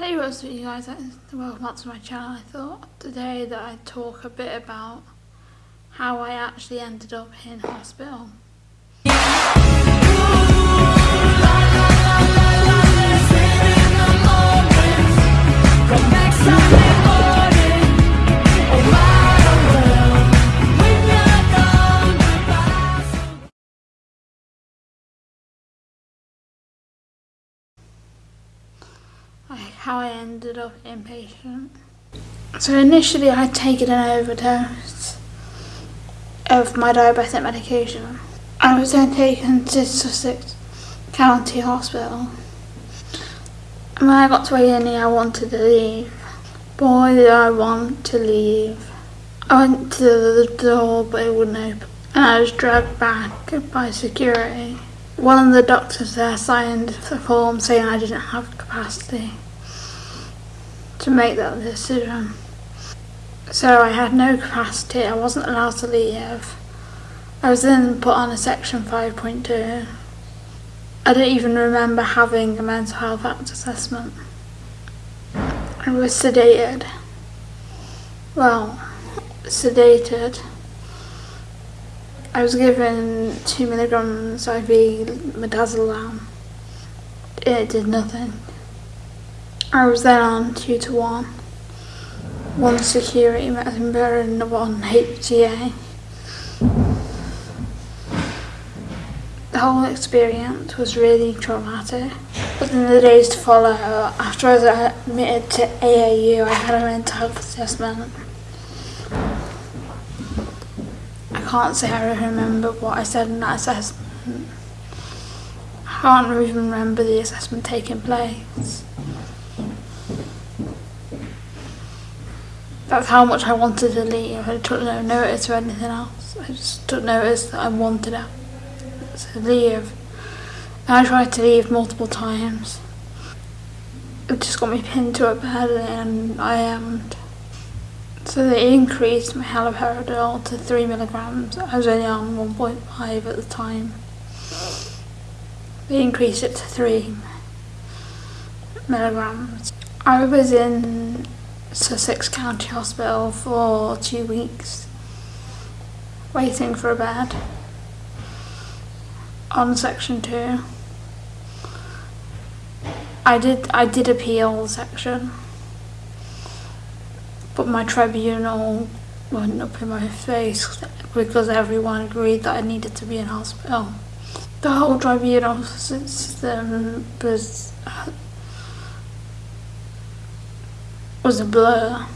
Hey what's up you guys, welcome back to my channel. I thought today that I'd talk a bit about how I actually ended up in hospital. How I ended up inpatient. So initially I'd taken an overdose of my diabetic medication. I was then taken to Sussex County Hospital. And when I got to A&E I wanted to leave. Boy did I want to leave. I went to the door but it wouldn't open and I was dragged back by security. One of the doctors there signed the form saying I didn't have capacity to make that decision. So I had no capacity, I wasn't allowed to leave. I was then put on a section 5.2. I don't even remember having a mental health act assessment. I was sedated. Well, sedated I was given 2 milligrams IV midazolam. It did nothing. I was then on 2 to 1. One security member and one HCA. The whole experience was really traumatic. But in the days to follow, after I was admitted to AAU, I had a mental health assessment. I can't say I remember what I said in that assessment. I can't even remember the assessment taking place. That's how much I wanted to leave. I took no notice or anything else. I just took notice that I wanted to leave. And I tried to leave multiple times. It just got me pinned to a bed and I am so they increased my haloperidol to 3 milligrams. I was only on 1.5 at the time. They increased it to 3 milligrams. I was in Sussex County Hospital for two weeks waiting for a bed on section 2. I did I did appeal section but my tribunal went up in my face because everyone agreed that I needed to be in hospital. The whole tribunal system was uh, was a blur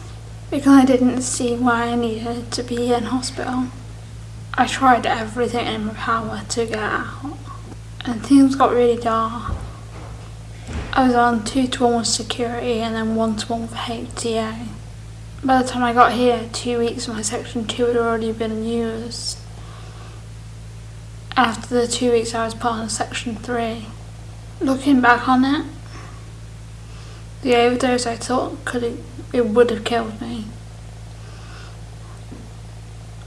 because I didn't see why I needed to be in hospital. I tried everything in my power to get out and things got really dark. I was on 2 to 1 with security and then 1 to 1 with HCA. By the time I got here, two weeks of my section 2 had already been used. After the two weeks I was put on section 3. Looking back on it, the overdose I took could have, it would have killed me.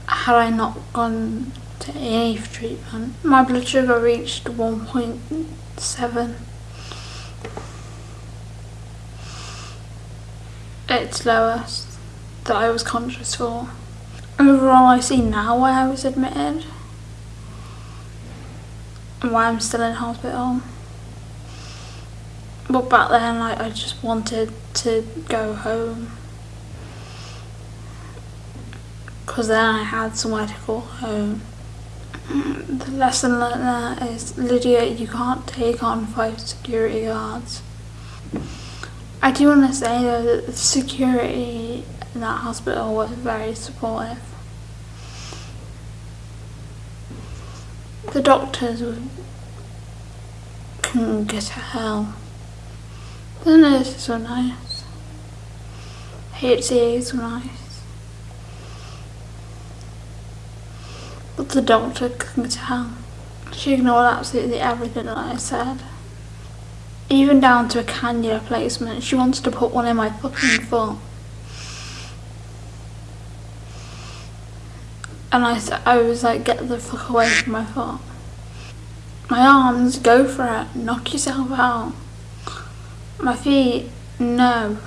Had I not gone to AA treatment. My blood sugar reached 1.7 its lowest that I was conscious for. Overall, I see now why I was admitted and why I'm still in hospital. But back then, like, I just wanted to go home. Because then I had somewhere to call home. The lesson learned there is, Lydia, you can't take on five security guards. I do want to say though that the security in that hospital was very supportive. The doctors couldn't get to hell. The nurses were nice. HCAs were nice. But the doctor couldn't hell. She ignored absolutely everything that I said. Even down to a cannula placement. She wanted to put one in my fucking foot. And I, I was like, get the fuck away from my foot. My arms, go for it, knock yourself out. My feet, No.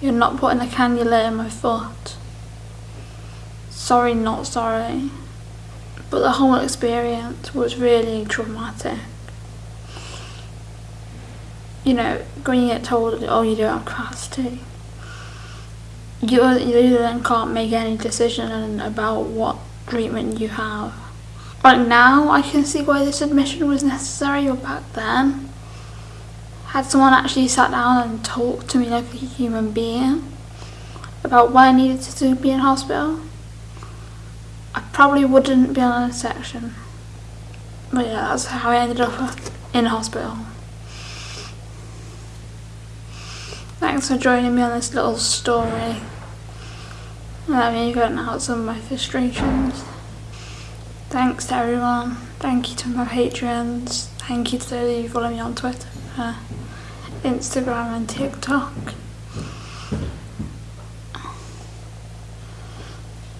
You're not putting a cannula in my foot. Sorry, not sorry. But the whole experience was really traumatic. You know, when you get told, oh, you don't have capacity, you, you then can't make any decision about what treatment you have. Like now, I can see why this admission was necessary, but back then, had someone actually sat down and talked to me like a human being about why I needed to be in hospital, I probably wouldn't be on a section. But yeah, that's how I ended up in hospital. Thanks for joining me on this little story. Let me vent out some of my frustrations. Thanks to everyone. Thank you to my patrons. Thank you to those who follow me on Twitter, uh, Instagram and TikTok.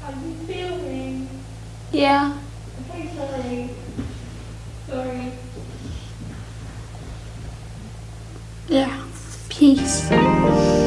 Are you filming? Yeah. Okay, sorry. Sorry. Yeah. Peace.